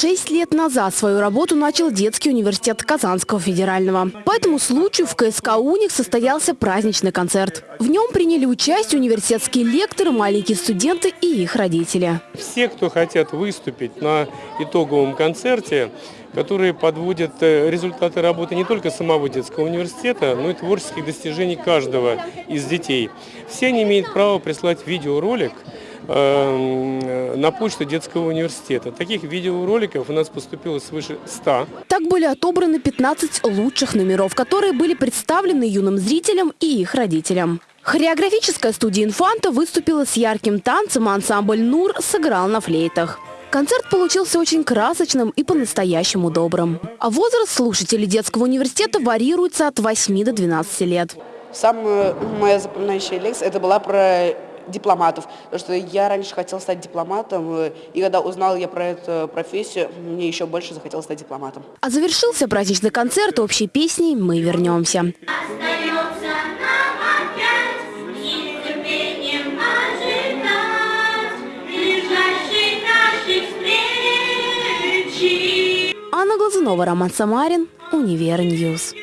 Шесть лет назад свою работу начал детский университет Казанского федерального. По этому случаю в КСК «Уник» состоялся праздничный концерт. В нем приняли участие университетские лекторы, маленькие студенты и их родители. Все, кто хотят выступить на итоговом концерте, которые подводят э, результаты работы не только самого детского университета, но и творческих достижений каждого из детей. Все они имеют право прислать видеоролик на почту детского университета. Таких видеороликов у нас поступило свыше 100. Так были отобраны 15 лучших номеров, которые были представлены юным зрителям и их родителям. Хореографическая студия «Инфанта» выступила с ярким танцем, а ансамбль «Нур» сыграл на флейтах. Концерт получился очень красочным и по-настоящему добрым. А возраст слушателей детского университета варьируется от 8 до 12 лет. Самая моя запоминающая лекция это была про дипломатов, потому что я раньше хотела стать дипломатом, э, и когда узнала я про эту профессию, мне еще больше захотелось стать дипломатом. А завершился праздничный концерт общей песней «Мы вернемся». Анна Глазунова, Роман Самарин, Универньюз.